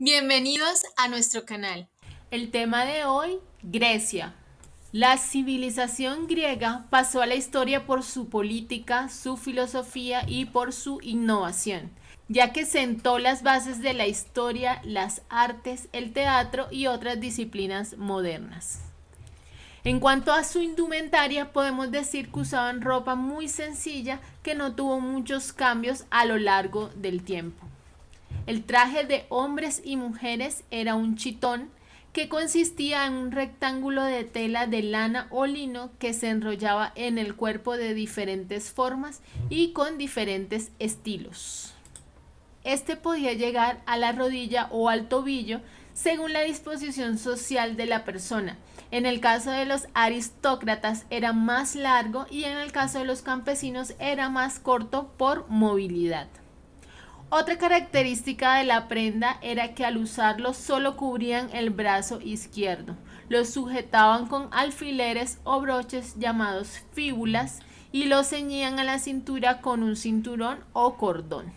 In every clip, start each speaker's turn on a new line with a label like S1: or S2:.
S1: Bienvenidos a nuestro canal.
S2: El tema de hoy, Grecia. La civilización griega pasó a la historia por su política, su filosofía y por su innovación, ya que sentó las bases de la historia, las artes, el teatro y otras disciplinas modernas. En cuanto a su indumentaria, podemos decir que usaban ropa muy sencilla que no tuvo muchos cambios a lo largo del tiempo. El traje de hombres y mujeres era un chitón que consistía en un rectángulo de tela de lana o lino que se enrollaba en el cuerpo de diferentes formas y con diferentes estilos. Este podía llegar a la rodilla o al tobillo según la disposición social de la persona. En el caso de los aristócratas era más largo y en el caso de los campesinos era más corto por movilidad. Otra característica de la prenda era que al usarlo solo cubrían el brazo izquierdo. Lo sujetaban con alfileres o broches llamados fíbulas y lo ceñían a la cintura con un cinturón o cordón.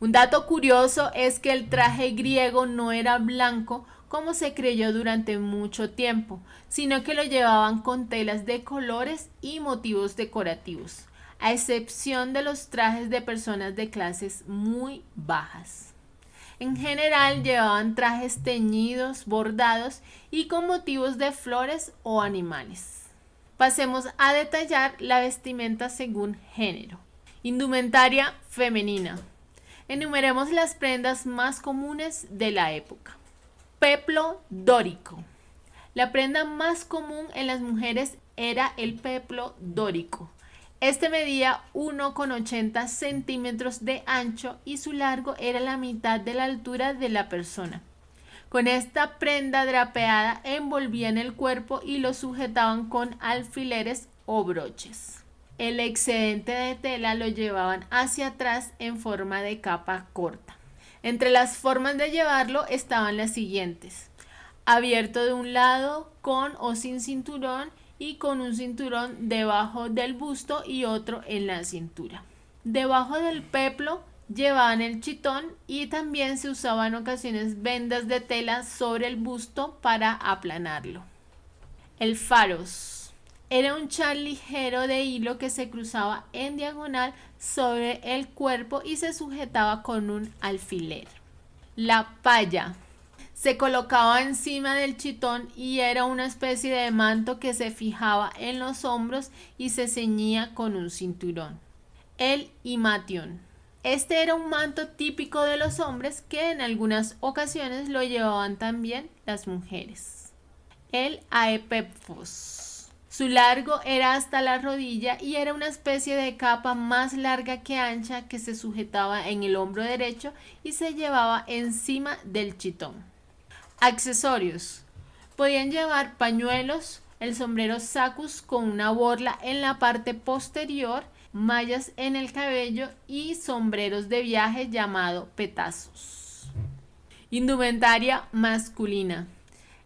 S2: Un dato curioso es que el traje griego no era blanco como se creyó durante mucho tiempo, sino que lo llevaban con telas de colores y motivos decorativos a excepción de los trajes de personas de clases muy bajas. En general llevaban trajes teñidos, bordados y con motivos de flores o animales. Pasemos a detallar la vestimenta según género. Indumentaria femenina. Enumeremos las prendas más comunes de la época. Peplo dórico. La prenda más común en las mujeres era el peplo dórico, este medía 1,80 centímetros de ancho y su largo era la mitad de la altura de la persona. Con esta prenda drapeada envolvían el cuerpo y lo sujetaban con alfileres o broches. El excedente de tela lo llevaban hacia atrás en forma de capa corta. Entre las formas de llevarlo estaban las siguientes. Abierto de un lado, con o sin cinturón y con un cinturón debajo del busto y otro en la cintura. Debajo del peplo llevaban el chitón y también se usaban en ocasiones vendas de tela sobre el busto para aplanarlo. El faros era un chal ligero de hilo que se cruzaba en diagonal sobre el cuerpo y se sujetaba con un alfiler. La palla se colocaba encima del chitón y era una especie de manto que se fijaba en los hombros y se ceñía con un cinturón. El imation. Este era un manto típico de los hombres que en algunas ocasiones lo llevaban también las mujeres. El aepepfos. Su largo era hasta la rodilla y era una especie de capa más larga que ancha que se sujetaba en el hombro derecho y se llevaba encima del chitón. Accesorios. Podían llevar pañuelos, el sombrero sacus con una borla en la parte posterior, mallas en el cabello y sombreros de viaje llamado petazos. Indumentaria masculina.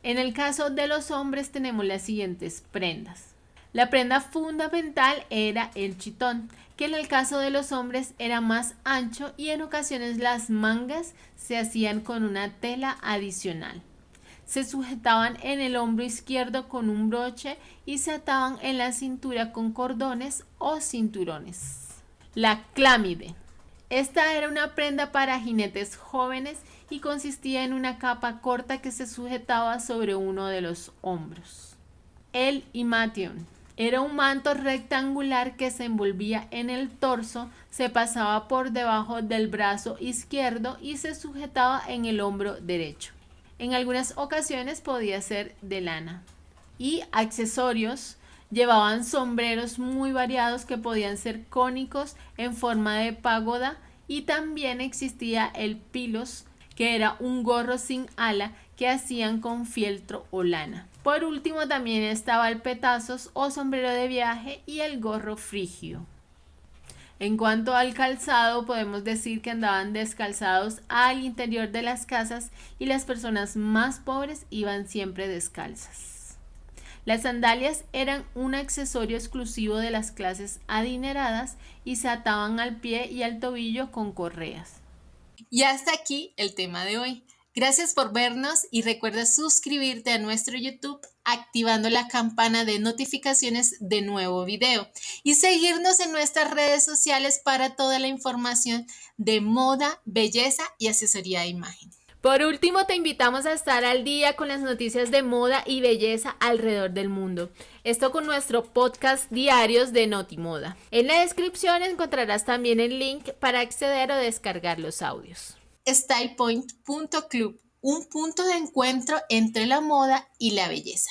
S2: En el caso de los hombres tenemos las siguientes prendas. La prenda fundamental era el chitón, que en el caso de los hombres era más ancho y en ocasiones las mangas se hacían con una tela adicional. Se sujetaban en el hombro izquierdo con un broche y se ataban en la cintura con cordones o cinturones. La clámide. Esta era una prenda para jinetes jóvenes y consistía en una capa corta que se sujetaba sobre uno de los hombros. El imation era un manto rectangular que se envolvía en el torso, se pasaba por debajo del brazo izquierdo y se sujetaba en el hombro derecho. En algunas ocasiones podía ser de lana. Y accesorios llevaban sombreros muy variados que podían ser cónicos en forma de pagoda y también existía el pilos que era un gorro sin ala que hacían con fieltro o lana. Por último también estaba el petazos o sombrero de viaje y el gorro frigio. En cuanto al calzado, podemos decir que andaban descalzados al interior de las casas y las personas más pobres iban siempre descalzas. Las sandalias eran un accesorio exclusivo de las clases adineradas y se ataban al pie y al tobillo con correas.
S1: Y hasta aquí el tema de hoy. Gracias por vernos y recuerda suscribirte a nuestro YouTube activando la campana de notificaciones de nuevo video y seguirnos en nuestras redes sociales para toda la información de moda, belleza y asesoría de imagen.
S2: Por último, te invitamos a estar al día con las noticias de moda y belleza alrededor del mundo. Esto con nuestro podcast diarios de Notimoda. En la descripción encontrarás también el link para acceder o descargar los audios
S1: stylepoint.club, un punto de encuentro entre la moda y la belleza.